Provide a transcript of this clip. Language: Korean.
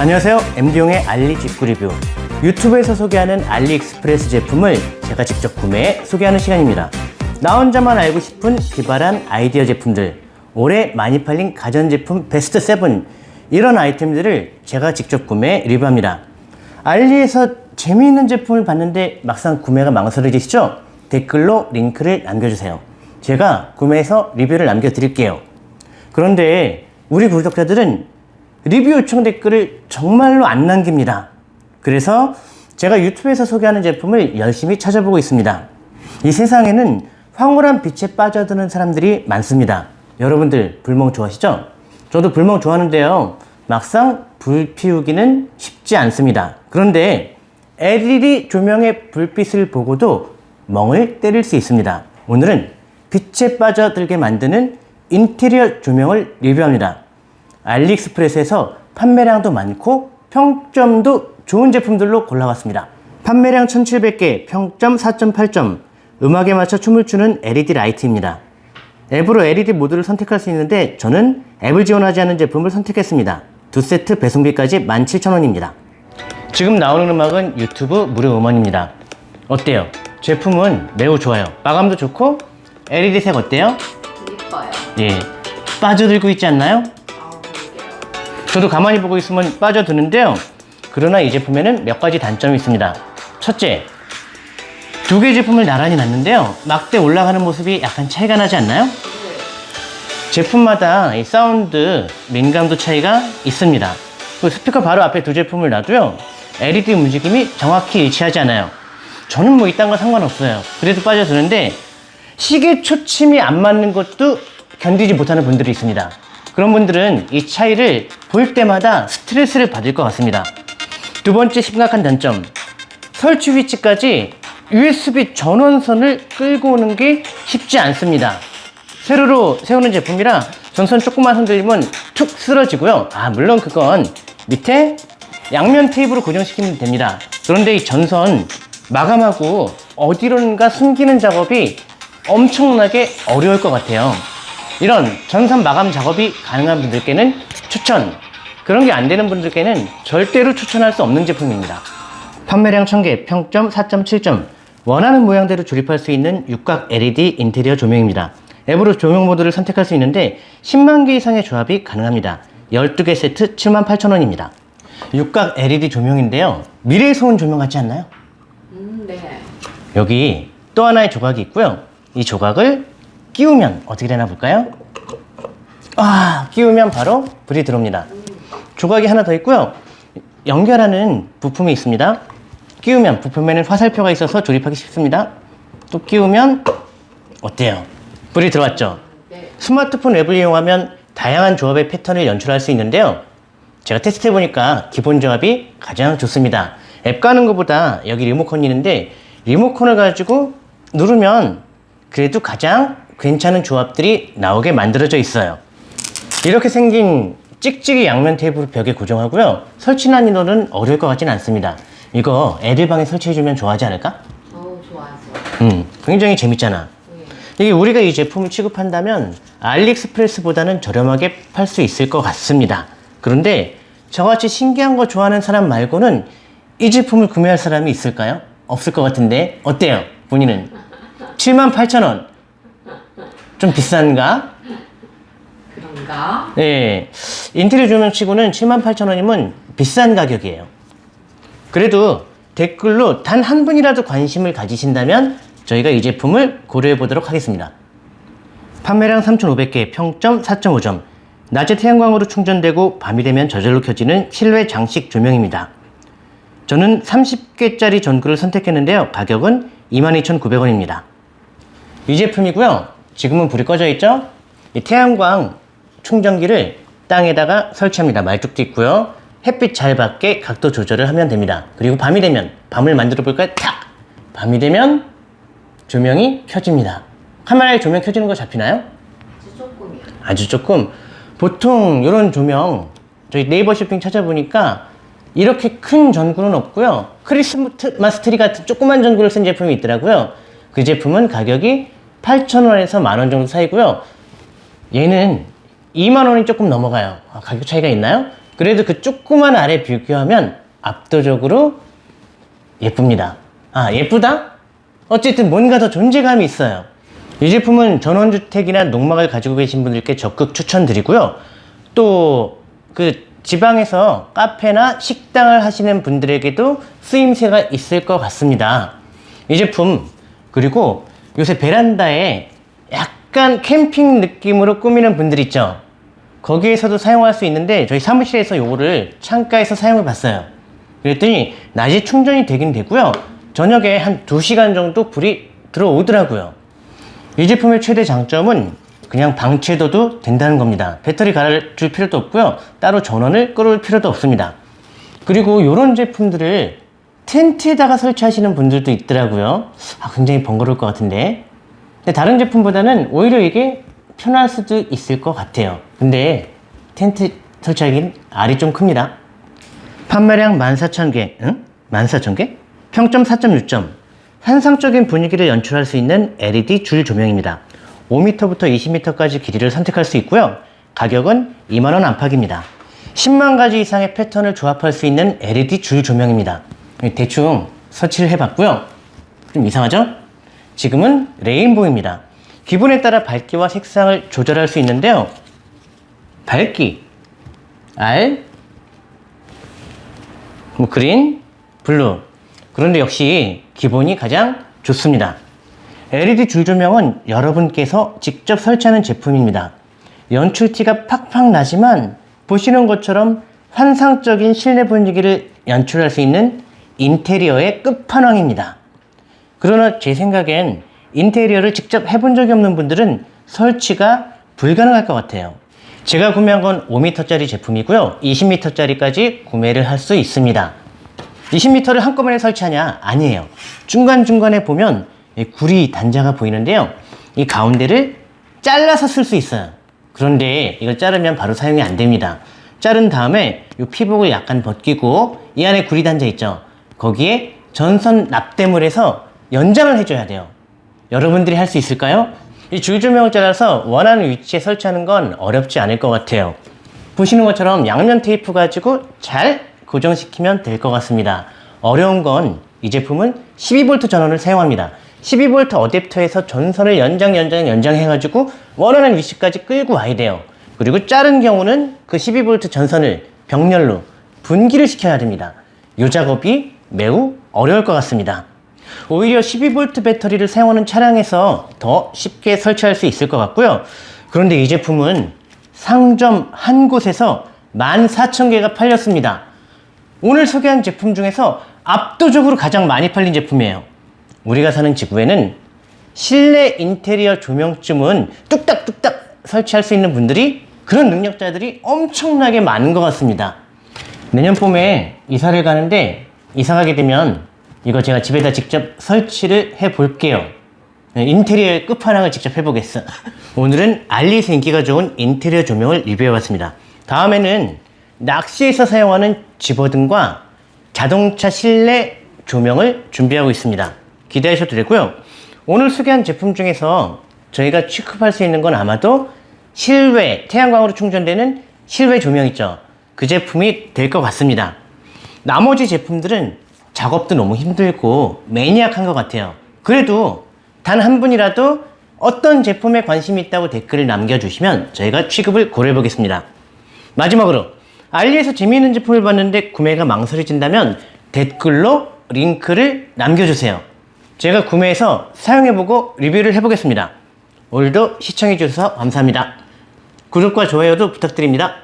안녕하세요. MD용의 알리 직구 리뷰. 유튜브에서 소개하는 알리익스프레스 제품을 제가 직접 구매해 소개하는 시간입니다. 나 혼자만 알고 싶은 기발한 아이디어 제품들 올해 많이 팔린 가전제품 베스트 7 이런 아이템들을 제가 직접 구매해 리뷰합니다. 알리에서 재미있는 제품을 봤는데 막상 구매가 망설여지시죠? 댓글로 링크를 남겨주세요. 제가 구매해서 리뷰를 남겨드릴게요. 그런데 우리 구독자들은 리뷰 요청 댓글을 정말로 안 남깁니다. 그래서 제가 유튜브에서 소개하는 제품을 열심히 찾아보고 있습니다. 이 세상에는 황홀한 빛에 빠져드는 사람들이 많습니다. 여러분들 불멍 좋아하시죠? 저도 불멍 좋아하는데요. 막상 불 피우기는 쉽지 않습니다. 그런데 LED 조명의 불빛을 보고도 멍을 때릴 수 있습니다. 오늘은 빛에 빠져들게 만드는 인테리어 조명을 리뷰합니다. 알리익스프레스에서 판매량도 많고 평점도 좋은 제품들로 골라왔습니다. 판매량 1700개, 평점 4.8점, 음악에 맞춰 춤을 추는 LED 라이트입니다. 앱으로 LED 모드를 선택할 수 있는데 저는 앱을 지원하지 않은 제품을 선택했습니다. 두 세트 배송비까지 17,000원입니다. 지금 나오는 음악은 유튜브 무료 음원입니다. 어때요? 제품은 매우 좋아요. 마감도 좋고 LED 색 어때요? 이뻐요. 예, 빠져들고 있지 않나요? 저도 가만히 보고 있으면 빠져드는데요. 그러나 이 제품에는 몇 가지 단점이 있습니다. 첫째, 두 개 제품을 나란히 놨는데요. 막대 올라가는 모습이 약간 차이가 나지 않나요? 제품마다 이 사운드 민감도 차이가 있습니다. 그 스피커 바로 앞에 두 제품을 놔도요. LED 움직임이 정확히 일치하지 않아요. 저는 뭐 이딴 거 상관없어요. 그래도 빠져드는데 시계 초침이 안 맞는 것도 견디지 못하는 분들이 있습니다. 그런 분들은 이 차이를 볼 때마다 스트레스를 받을 것 같습니다. 두 번째 심각한 단점. 설치 위치까지 USB 전원선을 끌고 오는 게 쉽지 않습니다. 세로로 세우는 제품이라 전선 조금만 흔들리면 툭 쓰러지고요. 아, 물론 그건 밑에 양면 테이프로 고정시키면 됩니다. 그런데 이 전선 마감하고 어디론가 숨기는 작업이 엄청나게 어려울 것 같아요. 이런 전선 마감 작업이 가능한 분들께는 추천, 그런 게 안 되는 분들께는 절대로 추천할 수 없는 제품입니다. 판매량 1000개, 평점 4.7점, 원하는 모양대로 조립할 수 있는 육각 LED 인테리어 조명입니다. 앱으로 조명 모드를 선택할 수 있는데 10만 개 이상의 조합이 가능합니다. 12개 세트 78,000원입니다. 육각 LED 조명인데요. 미래에서 온 조명 같지 않나요? 음, 네. 여기 또 하나의 조각이 있고요. 이 조각을 끼우면 어떻게 되나 볼까요? 아, 끼우면 바로 불이 들어옵니다. 조각이 하나 더 있고요. 연결하는 부품이 있습니다. 끼우면 부품에는 화살표가 있어서 조립하기 쉽습니다. 또 끼우면 어때요? 불이 들어왔죠? 네. 스마트폰 앱을 이용하면 다양한 조합의 패턴을 연출할 수 있는데요. 제가 테스트 해보니까 기본 조합이 가장 좋습니다. 앱 가는 것보다 여기 리모컨이 있는데 리모컨을 가지고 누르면 그래도 가장 괜찮은 조합들이 나오게 만들어져 있어요. 이렇게 생긴 찍찍이 양면 테이프로 벽에 고정하고요. 설치 난이도는 어려울 것 같지는 않습니다. 이거 애들 방에 설치해주면 좋아하지 않을까? 어우, 좋아하죠. 음, 굉장히 재밌잖아. 네. 이게 우리가 이 제품을 취급한다면 알리익스프레스보다는 저렴하게 팔 수 있을 것 같습니다. 그런데 저같이 신기한 거 좋아하는 사람 말고는 이 제품을 구매할 사람이 있을까요? 없을 것 같은데 어때요? 본인은 78,000원 좀 비싼가? 그런가? 네, 인테리어 조명 치고는 78,000원이면 비싼 가격이에요. 그래도 댓글로 단 한 분이라도 관심을 가지신다면 저희가 이 제품을 고려해 보도록 하겠습니다. 판매량 3,500개, 평점 4.5점. 낮에 태양광으로 충전되고 밤이 되면 저절로 켜지는 실외 장식 조명입니다. 저는 30개짜리 전구를 선택했는데요. 가격은 22,900원입니다. 이 제품이고요. 지금은 불이 꺼져 있죠? 이 태양광 충전기를 땅에다가 설치합니다. 말뚝도 있고요. 햇빛 잘 받게 각도 조절을 하면 됩니다. 그리고 밤이 되면 밤을 만들어 볼까요? 탁! 밤이 되면 조명이 켜집니다. 카메라에 조명 켜지는 거 잡히나요? 아주 조금이요. 아주 조금 보통 이런 조명 저희 네이버 쇼핑 찾아보니까 이렇게 큰 전구는 없고요 크리스마스 트리 같은 조그만 전구를 쓴 제품이 있더라고요 그 제품은 가격이 8,000원에서 만 원 정도 사이고요 얘는 2만원이 조금 넘어가요 아, 가격 차이가 있나요? 그래도 그 조그만 아래 비교하면 압도적으로 예쁩니다. 아, 예쁘다? 어쨌든 뭔가 더 존재감이 있어요. 이 제품은 전원주택이나 농막을 가지고 계신 분들께 적극 추천드리고요. 또 그 지방에서 카페나 식당을 하시는 분들에게도 쓰임새가 있을 것 같습니다. 이 제품 그리고 요새 베란다에 약간 캠핑 느낌으로 꾸미는 분들 있죠. 거기에서도 사용할 수 있는데 저희 사무실에서 요거를 창가에서 사용해 봤어요. 그랬더니 낮에 충전이 되긴 되고요. 저녁에 한 2시간 정도 불이 들어오더라고요. 이 제품의 최대 장점은 그냥 방치해둬도 된다는 겁니다. 배터리 갈아줄 필요도 없고요. 따로 전원을 끌어올 필요도 없습니다. 그리고 이런 제품들을 텐트에다가 설치하시는 분들도 있더라고요. 아, 굉장히 번거로울 것 같은데. 근데 다른 제품보다는 오히려 이게 편할 수도 있을 것 같아요. 근데 텐트 설치하기는 알이 좀 큽니다. 판매량 14,000개, 응? 14,000개? 평점 4.6점. 환상적인 분위기를 연출할 수 있는 LED 줄 조명입니다. 5m부터 20m까지 길이를 선택할 수 있고요. 가격은 2만원 안팎입니다. 10만 가지 이상의 패턴을 조합할 수 있는 LED 줄 조명입니다. 대충 설치를 해봤고요. 좀 이상하죠? 지금은 rainbow입니다. 기분에 따라 밝기와 색상을 조절할 수 있는데요. 밝기, R, 뭐 green, blue. 그런데 역시 기본이 가장 좋습니다. LED 줄 조명은 여러분께서 직접 설치하는 제품입니다. 연출티가 팍팍 나지만 보시는 것처럼 환상적인 실내 분위기를 연출할 수 있는 인테리어의 끝판왕입니다. 그러나 제 생각엔 인테리어를 직접 해본 적이 없는 분들은 설치가 불가능할 것 같아요. 제가 구매한 건 5m짜리 제품이고요. 20m짜리까지 구매를 할 수 있습니다. 20m를 한꺼번에 설치하냐? 아니에요. 중간중간에 보면 이 구리 단자가 보이는데요. 이 가운데를 잘라서 쓸 수 있어요. 그런데 이걸 자르면 바로 사용이 안 됩니다. 자른 다음에 이 피복을 약간 벗기고 이 안에 구리 단자 있죠. 거기에 전선 납땜을 해서 연장을 해줘야 돼요. 여러분들이 할 수 있을까요? 이 줄조명을 잘라서 원하는 위치에 설치하는 건 어렵지 않을 것 같아요. 보시는 것처럼 양면 테이프 가지고 잘 고정시키면 될 것 같습니다. 어려운 건 이 제품은 12V 전원을 사용합니다. 12V 어댑터에서 전선을 연장, 연장, 연장해 가지고 원하는 위치까지 끌고 와야 돼요. 그리고 자른 경우는 그 12V 전선을 병렬로 분기를 시켜야 됩니다. 이 작업이 매우 어려울 것 같습니다. 오히려 12V 배터리를 사용하는 차량에서 더 쉽게 설치할 수 있을 것 같고요. 그런데 이 제품은 상점 한 곳에서 14,000개가 팔렸습니다. 오늘 소개한 제품 중에서 압도적으로 가장 많이 팔린 제품이에요. 우리가 사는 지구에는 실내 인테리어 조명쯤은 뚝딱뚝딱 설치할 수 있는 분들이 그런 능력자들이 엄청나게 많은 것 같습니다. 내년 봄에 이사를 가는데 이사 가게 되면 이거 제가 집에다 직접 설치를 해 볼게요. 인테리어의 끝판왕을 직접 해보겠어. 오늘은 알리에서 인기가 좋은 인테리어 조명을 리뷰해 봤습니다. 다음에는 낚시에서 사용하는 집어등과 자동차 실내 조명을 준비하고 있습니다. 기대하셔도 되고요. 오늘 소개한 제품 중에서 저희가 취급할 수 있는 건 아마도 실외, 태양광으로 충전되는 실외 조명 있죠. 그 제품이 될 것 같습니다. 나머지 제품들은 작업도 너무 힘들고 매니악한 것 같아요. 그래도 단 한 분이라도 어떤 제품에 관심이 있다고 댓글을 남겨주시면 저희가 취급을 고려해 보겠습니다. 마지막으로 알리에서 재미있는 제품을 봤는데 구매가 망설여진다면 댓글로 링크를 남겨주세요. 제가 구매해서 사용해보고 리뷰를 해보겠습니다. 오늘도 시청해주셔서 감사합니다. 구독과 좋아요도 부탁드립니다.